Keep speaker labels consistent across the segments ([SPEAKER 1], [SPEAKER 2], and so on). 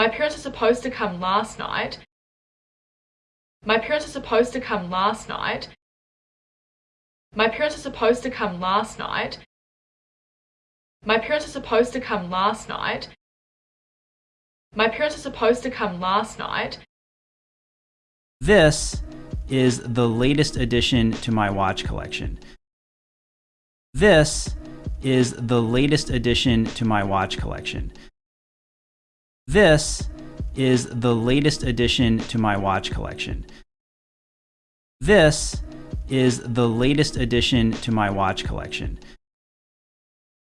[SPEAKER 1] My parents are supposed to come last night. My parents are supposed to come last night. My parents are supposed to come last night. My parents are supposed to come last night. My parents are supposed to come last night.
[SPEAKER 2] This is the latest addition to my watch collection. This is the latest addition to my watch collection. This is the latest addition to my watch collection. This is the latest addition to my watch collection.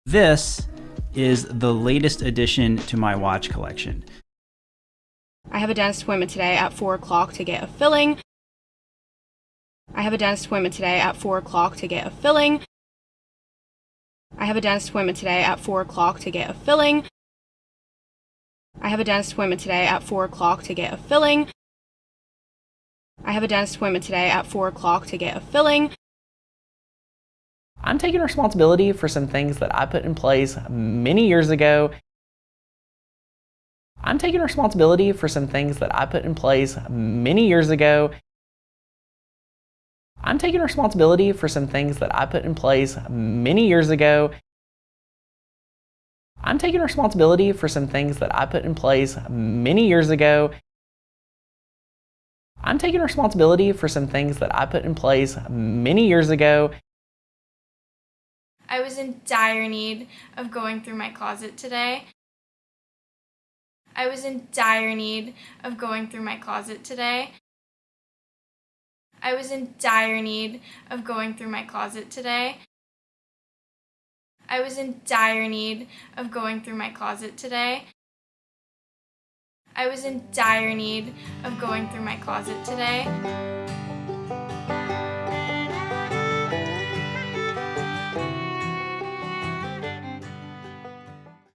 [SPEAKER 2] This is the latest addition to my watch collection.
[SPEAKER 3] I have a dentist appointment today at 4 o'clock to get a filling. I have a dentist appointment today at 4 o'clock to get a filling. I have a dentist appointment today at 4 o'clock to get a filling. I have a dentist appointment today at 4 o'clock to get a filling. I have a dentist appointment today at 4 o'clock to get a filling.
[SPEAKER 4] I'm taking responsibility for some things that I put in place many years ago. I'm taking responsibility for some things that I put in place many years ago. I'm taking responsibility for some things that I put in place many years ago. I'm taking responsibility for some things that I put in place many years ago. I'm taking responsibility for some things that I put in place many years ago.
[SPEAKER 5] I was in dire need of going through my closet today. I was in dire need of going through my closet today. I was in dire need of going through my closet today. I was in dire need of going through my closet today. I was in dire need of going through my closet today.